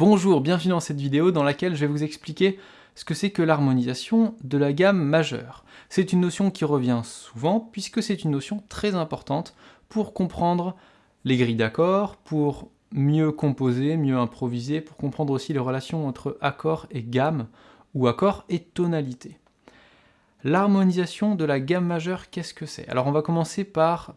Bonjour, bienvenue dans cette vidéo dans laquelle je vais vous expliquer ce que c'est que l'harmonisation de la gamme majeure. C'est une notion qui revient souvent puisque c'est une notion très importante pour comprendre les grilles d'accords, pour mieux composer, mieux improviser, pour comprendre aussi les relations entre accord et gamme, ou accord et tonalité. L'harmonisation de la gamme majeure, qu'est-ce que c'est? Alors on va commencer par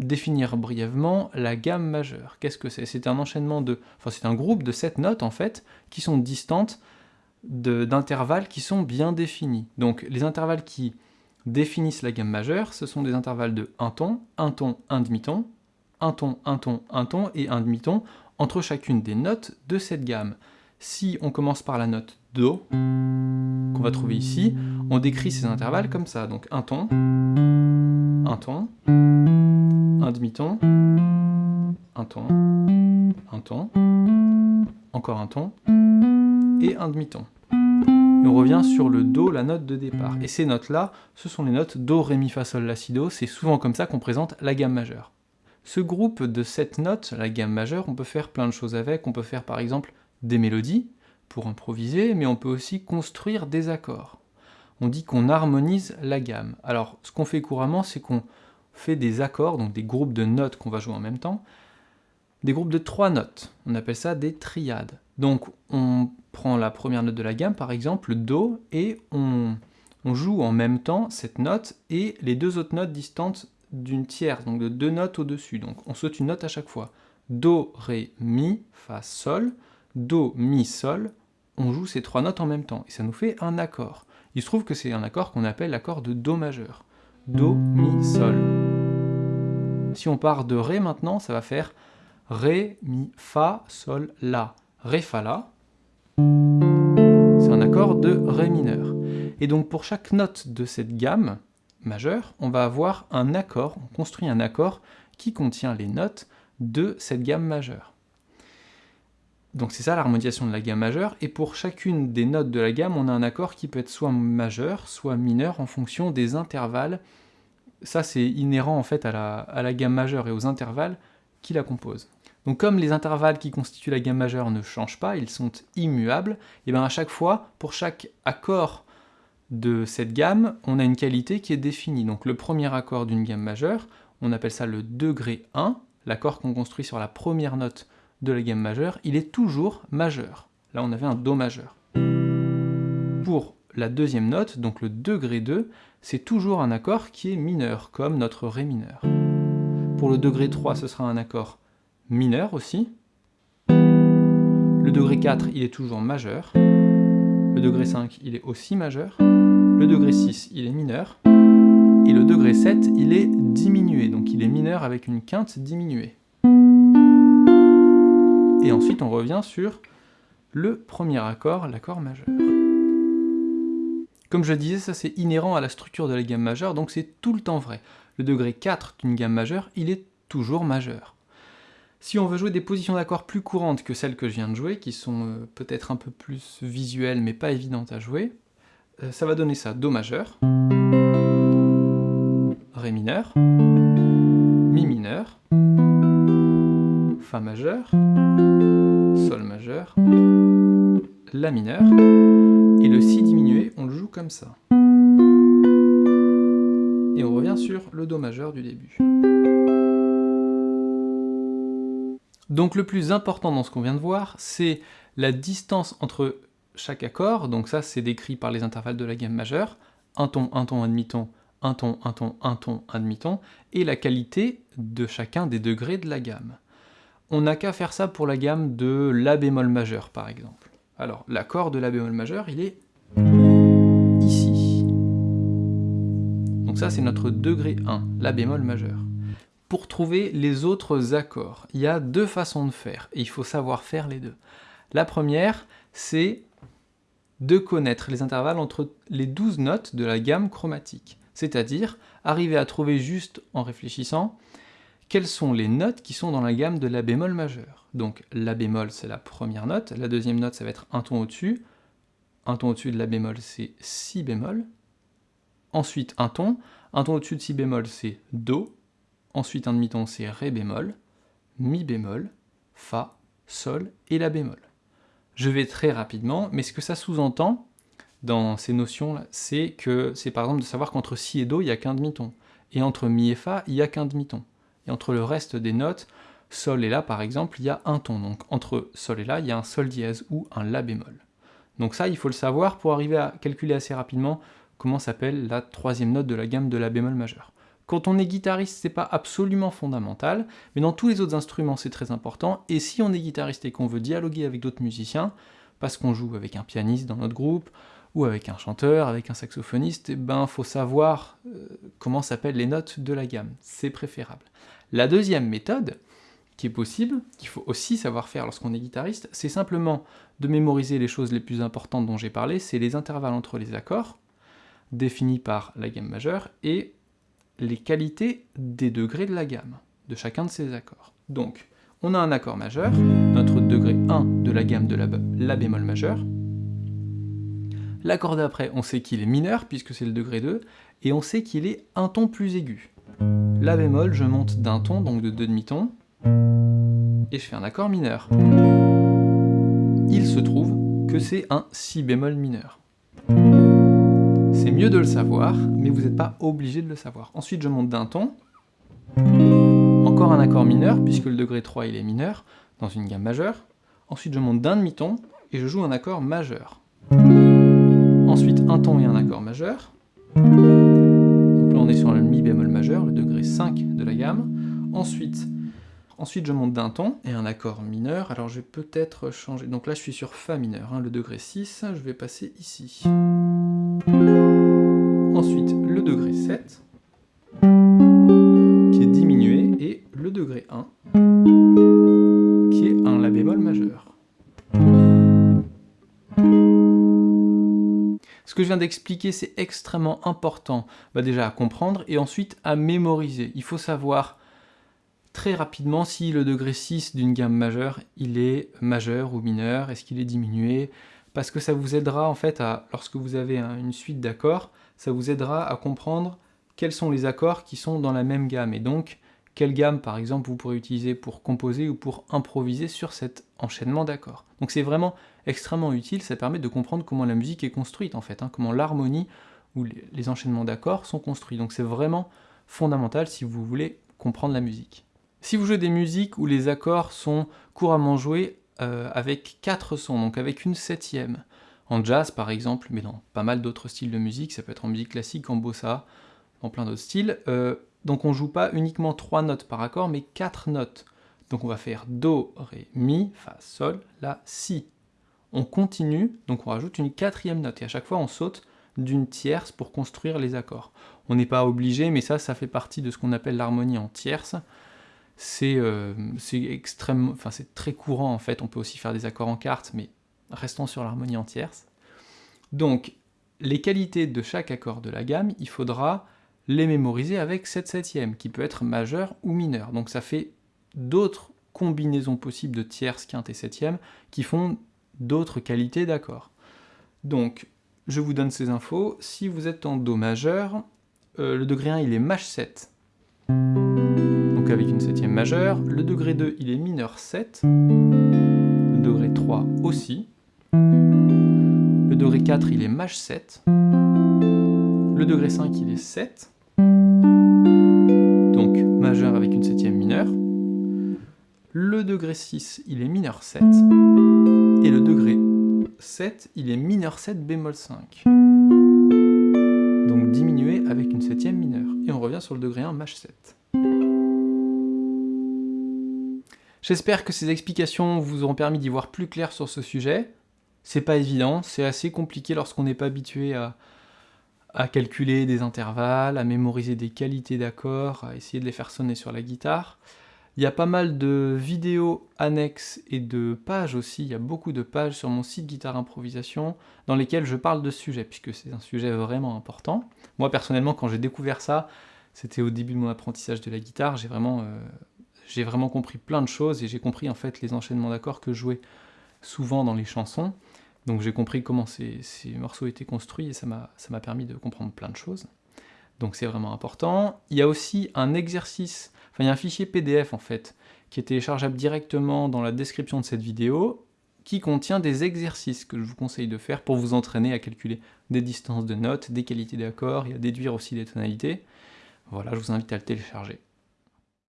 définir brièvement la gamme majeure. Qu'est-ce que c'est? C'est un enchaînement de... Enfin, c'est un groupe de sept notes, en fait, qui sont distantes d'intervalles qui sont bien définis. Donc, les intervalles qui définissent la gamme majeure, ce sont des intervalles de un ton, un ton, un demi-ton, un ton, un ton, un ton et un demi-ton entre chacune des notes de cette gamme. Si on commence par la note Do, qu'on va trouver ici, on décrit ces intervalles comme ça. Donc un ton, un ton, un demi-ton, un ton, un ton, encore un ton, et un demi-ton. Et on revient sur le Do, la note de départ. Et ces notes-là, ce sont les notes Do, Ré, Mi, Fa, Sol, La, Si, Do. C'est souvent comme ça qu'on présente la gamme majeure. Ce groupe de sept notes, la gamme majeure, on peut faire plein de choses avec. On peut faire par exemple des mélodies, pour improviser, mais on peut aussi construire des accords. On dit qu'on harmonise la gamme. Alors, ce qu'on fait couramment, c'est qu'on fait des accords, donc des groupes de notes qu'on va jouer en même temps, des groupes de trois notes. On appelle ça des triades. Donc on prend la première note de la gamme, par exemple, le Do, et on, joue en même temps cette note et les deux autres notes distantes d'une tierce, donc de deux notes au-dessus. Donc on saute une note à chaque fois. Do, Ré, Mi, Fa, Sol, Do, Mi, Sol, on joue ces trois notes en même temps, et ça nous fait un accord. Il se trouve que c'est un accord qu'on appelle l'accord de Do majeur. Do, Mi, Sol. Si on part de Ré maintenant, ça va faire Ré, Mi, Fa, Sol, La. Ré, Fa, La. C'est un accord de Ré mineur. Et donc pour chaque note de cette gamme majeure, on va avoir un accord, on construit un accord qui contient les notes de cette gamme majeure. Donc c'est ça l'harmonisation de la gamme majeure, et pour chacune des notes de la gamme, on a un accord qui peut être soit majeur, soit mineur, en fonction des intervalles. Ça c'est inhérent en fait à la, gamme majeure et aux intervalles qui la composent. Donc comme les intervalles qui constituent la gamme majeure ne changent pas, ils sont immuables, et bien à chaque fois, pour chaque accord de cette gamme, on a une qualité qui est définie. Donc le premier accord d'une gamme majeure, on appelle ça le degré 1, l'accord qu'on construit sur la première note de la gamme majeure, il est toujours majeur. Là, on avait un Do majeur. Pour la deuxième note, donc le degré 2, c'est toujours un accord qui est mineur, comme notre Ré mineur. Pour le degré 3, ce sera un accord mineur aussi. Le degré 4, il est toujours majeur. Le degré 5, il est aussi majeur. Le degré 6, il est mineur. Et le degré 7, il est diminué, donc il est mineur avec une quinte diminuée. Et ensuite, on revient sur le premier accord, l'accord majeur. Comme je disais, ça c'est inhérent à la structure de la gamme majeure, donc c'est tout le temps vrai. Le degré 4 d'une gamme majeure, il est toujours majeur. Si on veut jouer des positions d'accords plus courantes que celles que je viens de jouer, qui sont euh, peut-être un peu plus visuelles mais pas évidentes à jouer, euh, ça va donner ça. Do majeur, Ré mineur, Mi mineur, Fa majeur, Sol majeur, La mineur, et le Si diminué, on le joue comme ça. Et on revient sur le Do majeur du début. Donc le plus important dans ce qu'on vient de voir, c'est la distance entre chaque accord, donc ça c'est décrit par les intervalles de la gamme majeure, un ton, un ton, un demi-ton, un ton, un ton, un ton, un demi-ton, et la qualité de chacun des degrés de la gamme on n'a qu'à faire ça pour la gamme de La bémol majeur, par exemple. Alors, l'accord de La bémol majeur, il est ici. Donc ça, c'est notre degré 1, La bémol majeur. Pour trouver les autres accords, il y a deux façons de faire, et il faut savoir faire les deux. La première, c'est de connaître les intervalles entre les 12 notes de la gamme chromatique, c'est-à-dire arriver à trouver juste en réfléchissant quelles sont les notes qui sont dans la gamme de La bémol majeur? Donc La bémol, c'est la première note, la deuxième note, ça va être un ton au-dessus, un ton au-dessus de La bémol, c'est Si bémol, ensuite un ton, un ton au-dessus de Si bémol, c'est Do, ensuite un demi-ton, c'est Ré bémol, Mi bémol, Fa, Sol et La bémol. Je vais très rapidement, mais ce que ça sous-entend dans ces notions-là, c'est que c'est par exemple de savoir qu'entre si et do, il n'y a qu'un demi-ton, et entre mi et fa, il n'y a qu'un demi-ton. Et entre le reste des notes, sol et la par exemple, il y a un ton. Donc entre sol et la, il y a un sol dièse ou un la bémol. Donc ça, il faut le savoir pour arriver à calculer assez rapidement comment s'appelle la troisième note de la gamme de la bémol majeur. Quand on est guitariste, c'est pas absolument fondamental, mais dans tous les autres instruments, c'est très important. Et si on est guitariste et qu'on veut dialoguer avec d'autres musiciens, parce qu'on joue avec un pianiste dans notre groupe, ou avec un chanteur, avec un saxophoniste, eh ben faut savoir euh, comment s'appellent les notes de la gamme. C'est préférable. La deuxième méthode, qui est possible, qu'il faut aussi savoir faire lorsqu'on est guitariste, c'est simplement de mémoriser les choses les plus importantes dont j'ai parlé, c'est les intervalles entre les accords, définis par la gamme majeure, et les qualités des degrés de la gamme, de chacun de ces accords. Donc, on a un accord majeur, notre degré 1 de la gamme de la, la bémol majeur. L'accord d'après, on sait qu'il est mineur, puisque c'est le degré 2, et on sait qu'il est un ton plus aigu. La bémol, je monte d'un ton, donc de deux demi-tons, et je fais un accord mineur. Il se trouve que c'est un si bémol mineur. C'est mieux de le savoir, mais vous n'êtes pas obligé de le savoir. Ensuite, je monte d'un ton, encore un accord mineur, puisque le degré 3 il est mineur, dans une gamme majeure. Ensuite, je monte d'un demi-ton, et je joue un accord majeur. Ensuite, un ton et un accord majeur. Donc là, on est sur le mi bémol majeur, le degré 5 de la gamme. Ensuite, ensuite je monte d'un ton et un accord mineur. Alors je vais peut-être changer... Donc là, je suis sur Fa mineur, hein, le degré 6. Je vais passer ici. Ensuite, le degré 7, qui est diminué, et le degré 1, Ce que je viens d'expliquer, c'est extrêmement important bah déjà à comprendre et ensuite à mémoriser. Il faut savoir très rapidement si le degré 6 d'une gamme majeure, il est majeur ou mineur, est-ce qu'il est diminué, parce que ça vous aidera en fait à, lorsque vous avez une suite d'accords, ça vous aidera à comprendre quels sont les accords qui sont dans la même gamme, et donc quelle gamme par exemple vous pourrez utiliser pour composer ou pour improviser sur cet enchaînement d'accords. Donc c'est vraiment extrêmement utile, ça permet de comprendre comment la musique est construite en fait, hein, comment l'harmonie ou les enchaînements d'accords sont construits. Donc c'est vraiment fondamental si vous voulez comprendre la musique. Si vous jouez des musiques où les accords sont couramment joués euh, avec quatre sons, donc avec une septième. En jazz par exemple, mais dans pas mal d'autres styles de musique, ça peut être en musique classique, en bossa, dans plein d'autres styles. Euh, donc on joue pas uniquement trois notes par accord, mais quatre notes. Donc on va faire Do, Ré, Mi, Fa, Sol, La, Si. On continue, donc on rajoute une quatrième note, et à chaque fois on saute d'une tierce pour construire les accords. On n'est pas obligé, mais ça, ça fait partie de ce qu'on appelle l'harmonie en tierce c'est euh, enfin c'est très courant en fait, on peut aussi faire des accords en quarte, mais restons sur l'harmonie en tierce. Donc, les qualités de chaque accord de la gamme, il faudra les mémoriser avec cette septième, qui peut être majeur ou mineur. Donc ça fait d'autres combinaisons possibles de tierce, quinte et septième, qui font d'autres qualités d'accords. Donc, je vous donne ces infos. Si vous êtes en Do majeur, euh, le degré 1 il est Maj 7 avec une septième majeure. Le degré 2, il est mineur 7. Le degré 3 aussi. Le degré 4, il est maj 7. Le degré 5, il est 7. Majeur avec une septième mineure. Le degré 6, il est mineur 7. Et le degré 7, il est mineur 7 bémol 5. Donc diminué avec une septième mineure. Et on revient sur le degré 1 maj 7. J'espère que ces explications vous auront permis d'y voir plus clair sur ce sujet. C'est pas évident, c'est assez compliqué lorsqu'on n'est pas habitué à, à calculer des intervalles, à mémoriser des qualités d'accords, à essayer de les faire sonner sur la guitare. Il y a pas mal de vidéos annexes et de pages aussi, il y a beaucoup de pages sur mon site Guitare Improvisation dans lesquelles je parle de ce sujet, puisque c'est un sujet vraiment important. Moi personnellement, quand j'ai découvert ça, c'était au début de mon apprentissage de la guitare, j'ai vraiment euh, vraiment compris plein de choses et j'ai compris en fait les enchaînements d'accords que je jouais souvent dans les chansons. Donc j'ai compris comment ces, morceaux étaient construits et ça m'a permis de comprendre plein de choses. Donc c'est vraiment important. Il y a aussi un exercice, enfin il y a un fichier PDF en fait, qui est téléchargeable directement dans la description de cette vidéo, qui contient des exercices que je vous conseille de faire pour vous entraîner à calculer des distances de notes, des qualités d'accords et à déduire aussi des tonalités. Voilà, je vous invite à le télécharger.